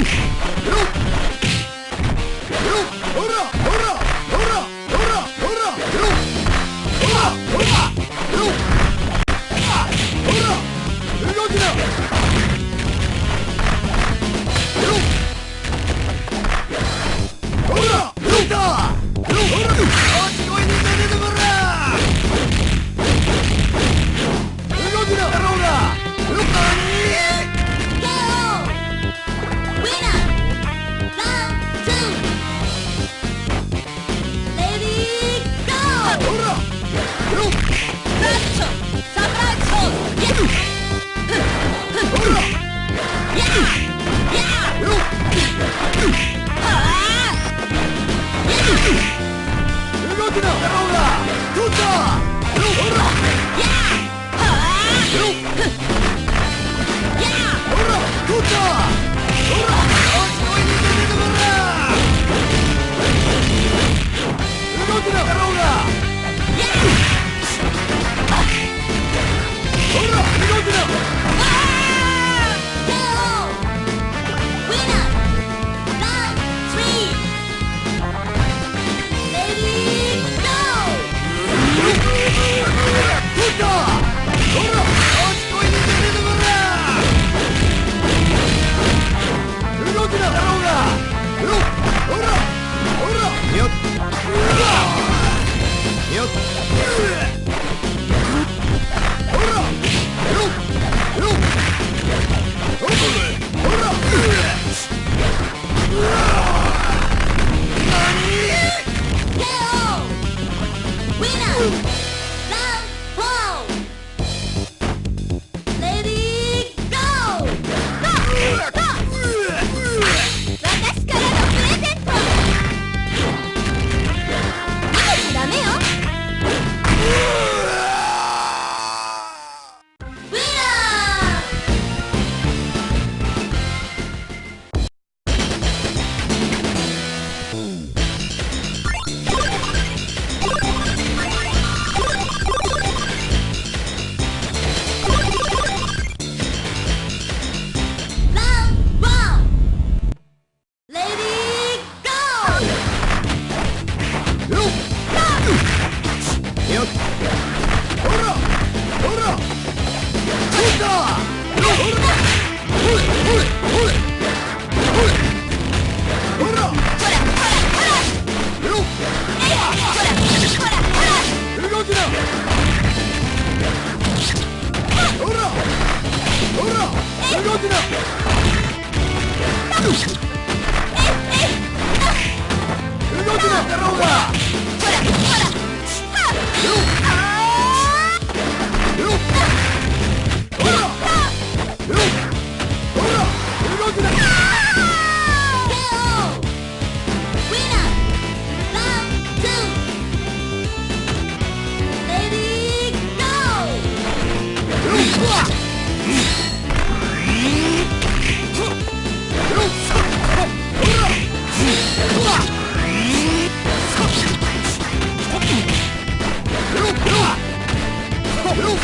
Okay. You 何